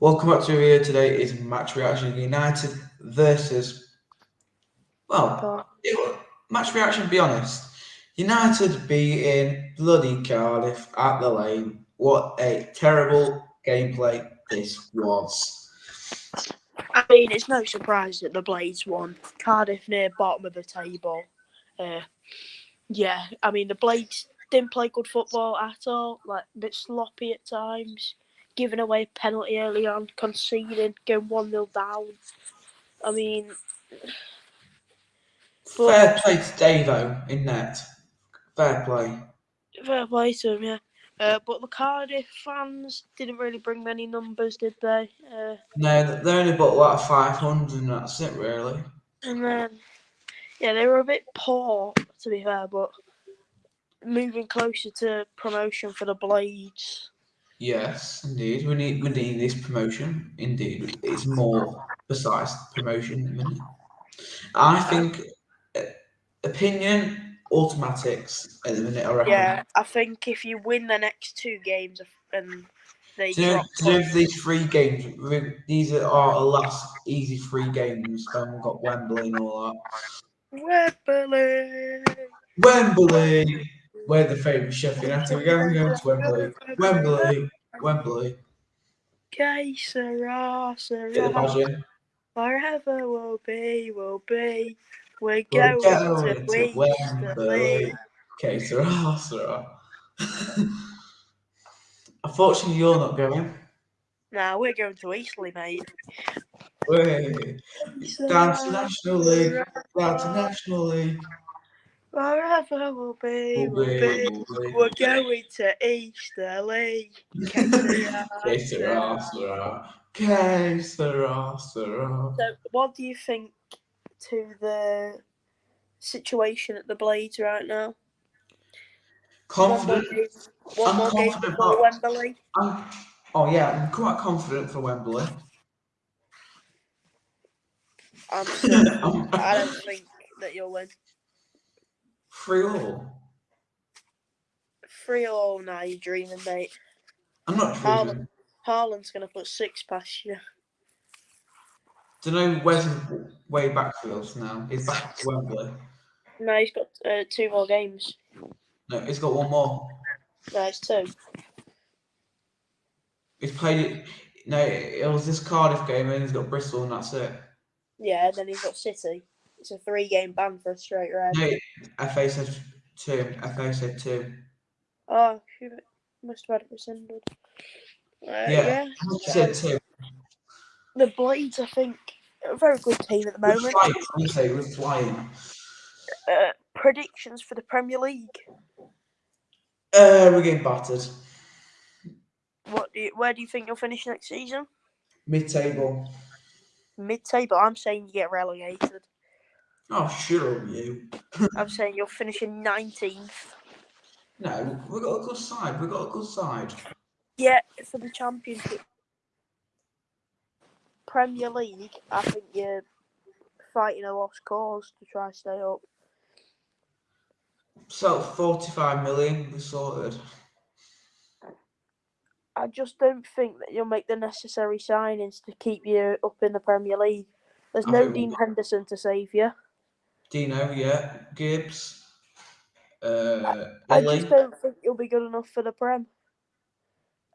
Welcome back to the video. Today is match reaction United versus. Well, it match reaction. Be honest, United beating bloody Cardiff at the lane. What a terrible gameplay this was. I mean, it's no surprise that the Blades won. Cardiff near bottom of the table. Uh, yeah, I mean the Blades didn't play good football at all. Like a bit sloppy at times giving away a penalty early on, conceding, going 1 0 down. I mean. Fair play to Davo in net. Fair play. Fair play to him, yeah. Uh, but the Cardiff fans didn't really bring many numbers, did they? Uh, no, they only bought like 500 and that's it, really. And then, yeah, they were a bit poor, to be fair, but moving closer to promotion for the Blades. Yes, indeed. We need we need this promotion. Indeed, it's more precise promotion. I think uh, opinion automatics at the minute. I reckon. Yeah, I think if you win the next two games and they to do these three games, these are our last easy three games. Then we've got Wembley and all that. Wembley. Wembley. We're the favourite Sheffield United. We're going, to go to Wembley. Wembley. Wembley. Que sera, sera. Forever will be, will be. We're going, we're going to, to Wembley. Que sera, sera. Unfortunately, you're not going. Nah, we're going to Eastleigh, mate. Way. Down to National League. Down to National League. Forever will be, will be. We're going to Eastleigh. Que sera, sera. Que sera, sera. So, what do you think to the situation at the Blades right now? Confident. One more game, one more game for Wembley. I'm, oh yeah, I'm quite confident for Wembley. I'm still, I don't think that you'll win. Three all. Three all now, you're dreaming, mate. I'm not dreaming. Haaland's going to put six past you. Do you know where's way backfield now? He's back to Wembley. No, he's got uh, two more games. No, he's got one more. No, it's two. He's played it. No, it was this Cardiff game, and he's got Bristol, and that's it. Yeah, then he's got City. It's a three-game ban for a straight red. No, FA said two. FA said two. Oh, she must have had it rescinded. Uh, yeah, yeah. said two. The Blades, I think, a very good team at the moment. We're flying. Say we're flying. Uh, predictions for the Premier League. Uh, we're getting battered. What do you, where do you think you'll finish next season? Mid-table. Mid-table. I'm saying you get relegated. Oh, sure, you. I'm saying you're finishing 19th. No, we've got a good side. We've got a good side. Yeah, for the Championship. Premier League, I think you're fighting a lost cause to try to stay up. So, 45 million, we sorted. I just don't think that you'll make the necessary signings to keep you up in the Premier League. There's no Dean Henderson to save you. Dino, yeah. Gibbs. Uh, I just don't think you'll be good enough for the Prem.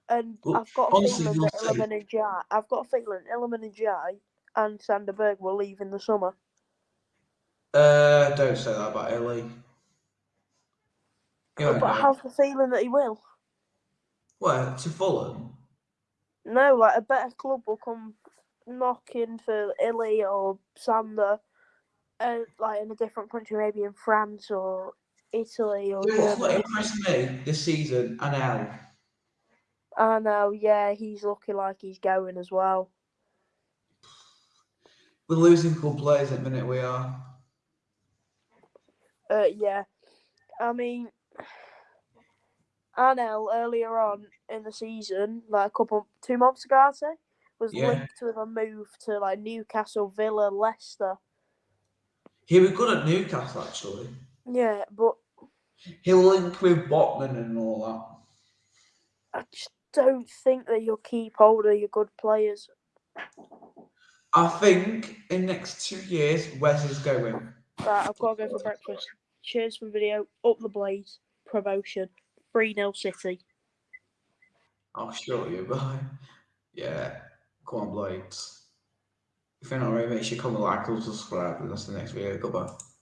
And well, I've got a honestly, feeling that Iliman Ndiaye, I've got a feeling Iliman Ndiaye and Sander Berge will leave in the summer. Uh, don't say that about Illy. But I have the feeling that he will. Where to Fulham? No, like a better club will come knocking for Illy or Sander uh, like in a different country, maybe in France or Italy or you know, What impressed me this season, Anel. I know, yeah, he's looking like he's going as well. We're losing good players at the minute, we are. Uh, yeah. I mean, Anel earlier on in the season, like a couple, two months ago, I'd say, was yeah. linked with a move to like Newcastle, Villa, Leicester. He was good at Newcastle, actually. Yeah, but he'll link with Botman and all that. I just don't think that you'll keep hold of your good players. I think in next two years, Wes is going. Right, I've got to go for breakfast. Cheers for the video. Up the Blades. Promotion. 3 0 City. I'll show you, boy. Yeah, come on, Blades. If you're not already, make sure you comment, like, and subscribe, and that's the next video. Goodbye.